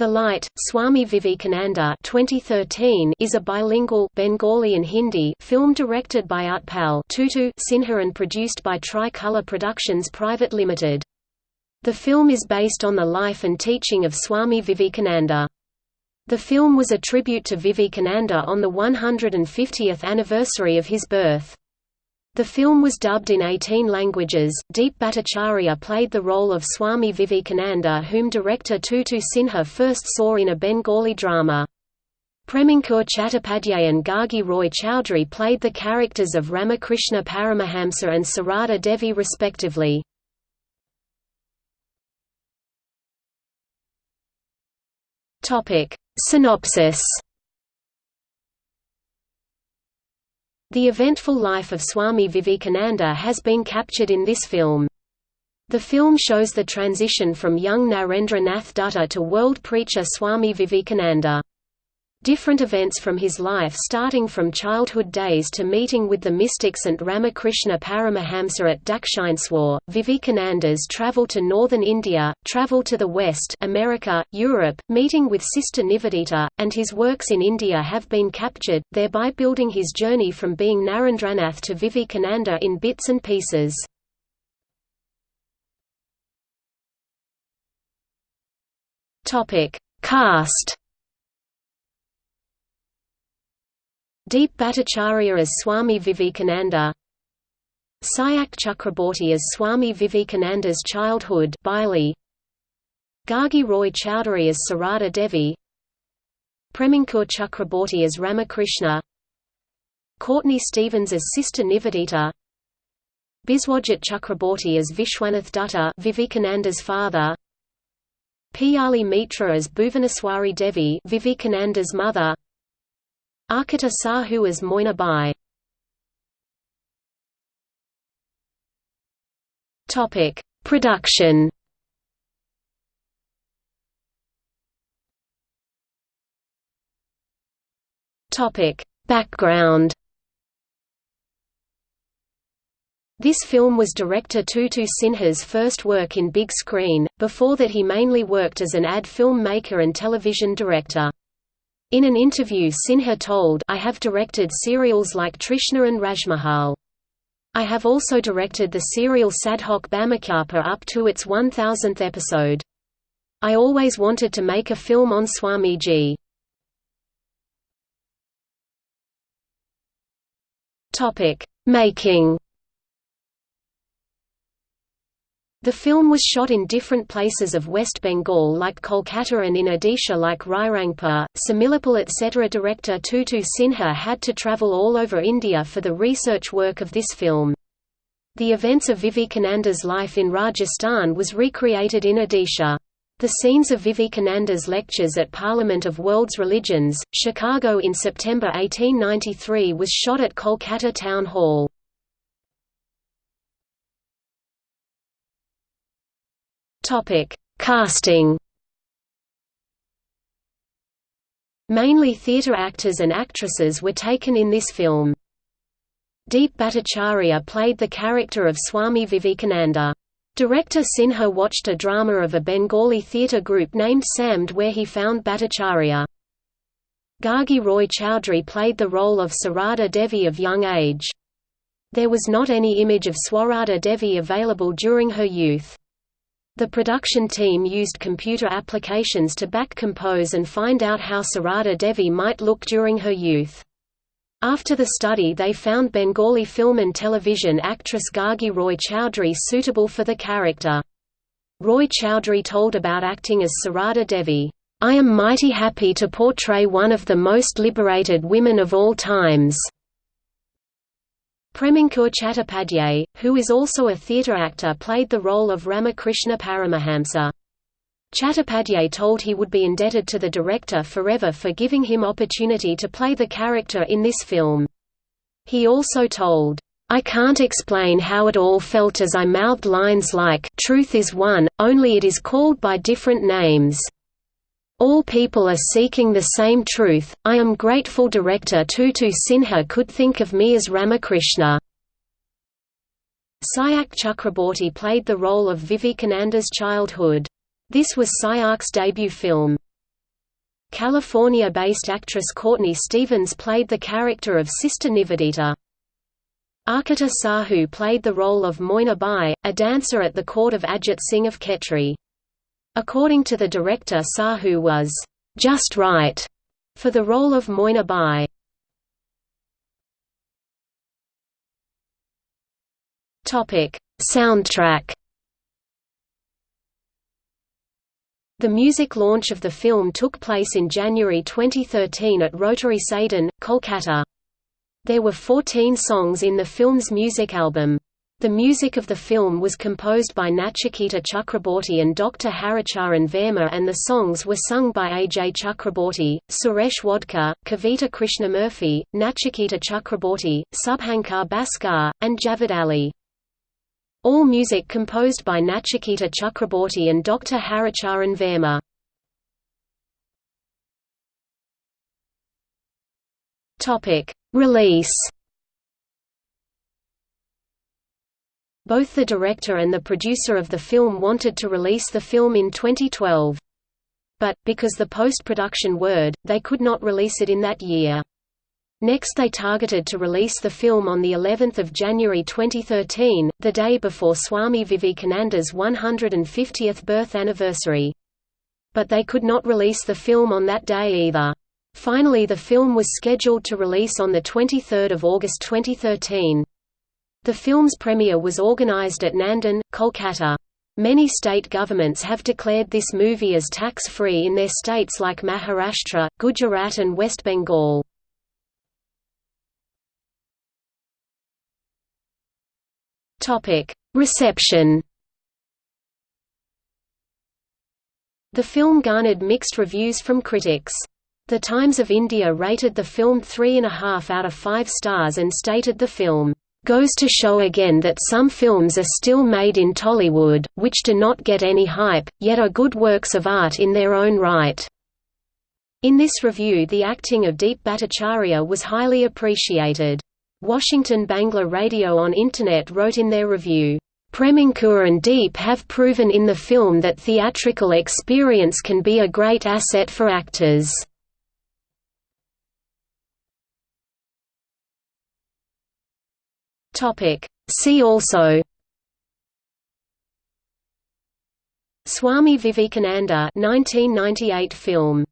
The Light, Swami Vivekananda 2013 is a bilingual Bengali and Hindi film directed by Utpal Tutu Sinha and produced by Tricolor Productions Private Limited. The film is based on the life and teaching of Swami Vivekananda. The film was a tribute to Vivekananda on the 150th anniversary of his birth. The film was dubbed in 18 languages. Deep Bhattacharya played the role of Swami Vivekananda, whom director Tutu Sinha first saw in a Bengali drama. Premankur Chattopadhyay and Gargi Roy Chowdhury played the characters of Ramakrishna Paramahamsa and Sarada Devi respectively. Synopsis The eventful life of Swami Vivekananda has been captured in this film. The film shows the transition from young Narendra Nath Dutta to world preacher Swami Vivekananda. Different events from his life starting from childhood days to meeting with the mystic Saint Ramakrishna Paramahamsa at Dakshineswar, Vivekananda's travel to northern India, travel to the West America, Europe, meeting with Sister Nivedita, and his works in India have been captured, thereby building his journey from being Narendranath to Vivekananda in bits and pieces. Cast Deep Bhattacharya as Swami Vivekananda. Sayak Chakraborty as Swami Vivekananda's childhood Bailey, Gargi Roy Chowdhury as Sarada Devi. Premankur Chakraborty as Ramakrishna. Courtney Stevens as Sister Nivedita. Biswajit Chakraborty as Vishwanath Dutta Vivekananda's father. Piyali Mitra as Bhuvaneshwari Devi Vivekananda's mother Archita Sahu as Moina Bai. Topic: Production. Topic: Background. This film was director Tutu Sinha's first work in big screen, before that he mainly worked as an ad film maker and television director. In an interview Sinha told I have directed serials like Trishna and Rajmahal. I have also directed the serial Sadhok Bamakhyapa up to its 1000th episode. I always wanted to make a film on Swamiji. Making The film was shot in different places of West Bengal like Kolkata and in Odisha like Rairangpur, Similipal etc. Director Tutu Sinha had to travel all over India for the research work of this film. The events of Vivekananda's life in Rajasthan was recreated in Odisha. The scenes of Vivekananda's lectures at Parliament of World's Religions, Chicago in September 1893 was shot at Kolkata Town Hall. Topic: Casting. Mainly theatre actors and actresses were taken in this film. Deep Bhattacharya played the character of Swami Vivekananda. Director Sinha watched a drama of a Bengali theatre group named Samd where he found Bhattacharya. Gargi Roy Chowdhury played the role of Sarada Devi of young age. There was not any image of Sarada Devi available during her youth. The production team used computer applications to back compose and find out how Sarada Devi might look during her youth. After the study they found Bengali film and television actress Gargi Roy Chowdhury suitable for the character. Roy Chowdhury told about acting as Sarada Devi, "...I am mighty happy to portray one of the most liberated women of all times." Premankur Chattopadhyay, who is also a theatre actor played the role of Ramakrishna Paramahamsa. Chattopadhyay told he would be indebted to the director forever for giving him opportunity to play the character in this film. He also told, I can't explain how it all felt as I mouthed lines like, truth is one, only it is called by different names. All people are seeking the same truth. I am grateful director Tutu Sinha could think of me as Ramakrishna. Sayak Chakraborty played the role of Vivekananda's childhood. This was Sayak's debut film. California-based actress Courtney Stevens played the character of Sister Nivedita. Archita Sahu played the role of Moina Bai, a dancer at the court of Ajit Singh of Khetri. According to the director Sahu was, "...just right," for the role of Moina Bai. Soundtrack The music launch of the film took place in January 2013 at Rotary Sadan, Kolkata. There were 14 songs in the film's music album. The music of the film was composed by Nachiketa Chakraborty and Dr. Haricharan Verma and the songs were sung by Ajay Chakraborty, Suresh Wadkar, Kavita Krishnamurthy, Nachiketa Chakraborty, Subhankar Bhaskar, and Javed Ali. All music composed by Nachiketa Chakraborty and Dr. Haricharan Verma. Release. Both the director and the producer of the film wanted to release the film in 2012. But, because the post-production word, they could not release it in that year. Next they targeted to release the film on the 11th of January 2013, the day before Swami Vivekananda's 150th birth anniversary. But they could not release the film on that day either. Finally the film was scheduled to release on 23 August 2013. The film's premiere was organized at Nandan, Kolkata. Many state governments have declared this movie as tax-free in their states like Maharashtra, Gujarat and West Bengal. Reception. The film garnered mixed reviews from critics. The Times of India rated the film 3.5 out of 5 stars and stated the film goes to show again that some films are still made in Tollywood, which do not get any hype, yet are good works of art in their own right. In this review the acting of Deep Bhattacharya was highly appreciated. Washington Bangla Radio on Internet wrote in their review, Premankur and Deep have proven in the film that theatrical experience can be a great asset for actors. See also Swami Vivekananda 1998 film